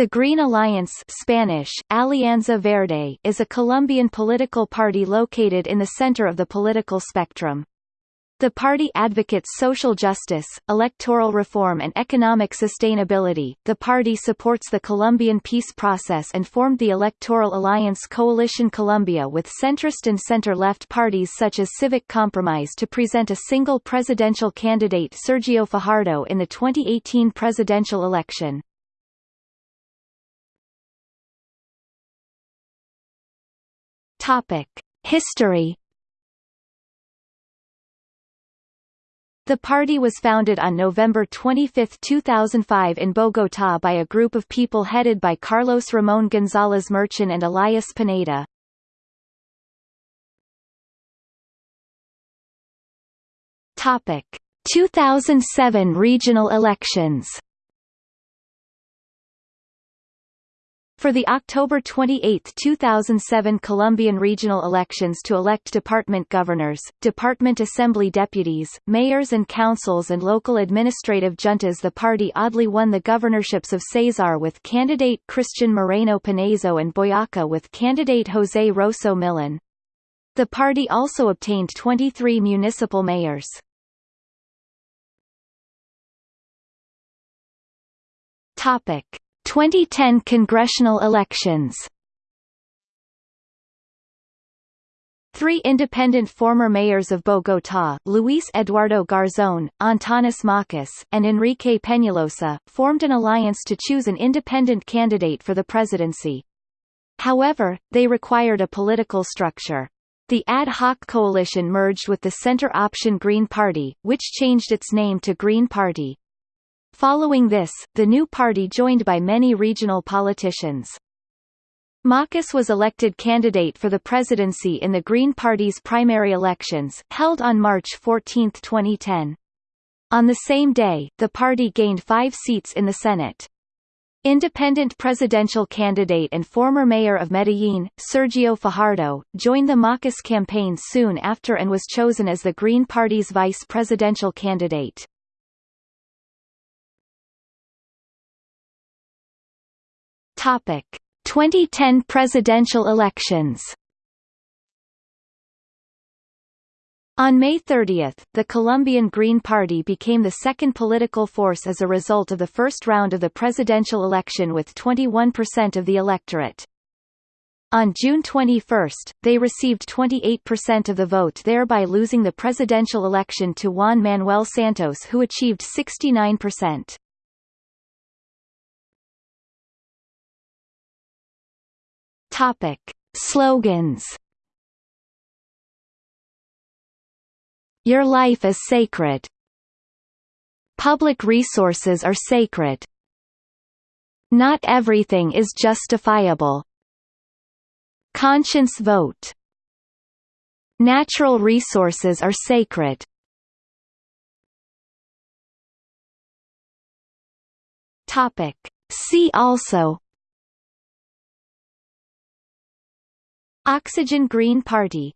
The Green Alliance Spanish, Alianza Verde is a Colombian political party located in the center of the political spectrum. The party advocates social justice, electoral reform and economic sustainability. The party supports the Colombian peace process and formed the electoral alliance Coalition Colombia with centrist and center-left parties such as Civic Compromise to present a single presidential candidate Sergio Fajardo in the 2018 presidential election. Topic: History. The party was founded on November 25, 2005 in Bogotá by a group of people headed by Carlos Ramón González Merchán and Elias Pineda. Topic: 2007 regional elections For the October 28, 2007 Colombian regional elections to elect department governors, department assembly deputies, mayors and councils and local administrative juntas the party oddly won the governorships of Cesar with candidate Cristian Moreno Panezo and Boyaca with candidate José Rozo Millán. The party also obtained 23 municipal mayors. Topic 2010 congressional elections Three independent former mayors of Bogotá, Luis Eduardo Garzón, Antanas Mockus, and Enrique Peñalosa, formed an alliance to choose an independent candidate for the presidency. However, they required a political structure. The ad hoc coalition merged with the center option Green Party, which changed its name to Green Party. Following this, the new party joined by many regional politicians. Mockus was elected candidate for the presidency in the Green Party's primary elections, held on March 14, 2010. On the same day, the party gained five seats in the Senate. Independent presidential candidate and former mayor of Medellín, Sergio Fajardo, joined the Mockus campaign soon after and was chosen as the Green Party's vice presidential candidate. Topic: 2010 presidential elections. On May 30, the Colombian Green Party became the second political force as a result of the first round of the presidential election with 21% of the electorate. On June 21, they received 28% of the vote thereby losing the presidential election to Juan Manuel Santos who achieved 69%. Topic: Slogans. Your life is sacred. Public resources are sacred. Not everything is justifiable. Conscience vote. Natural resources are sacred. Topic. See also Oxygen Green Party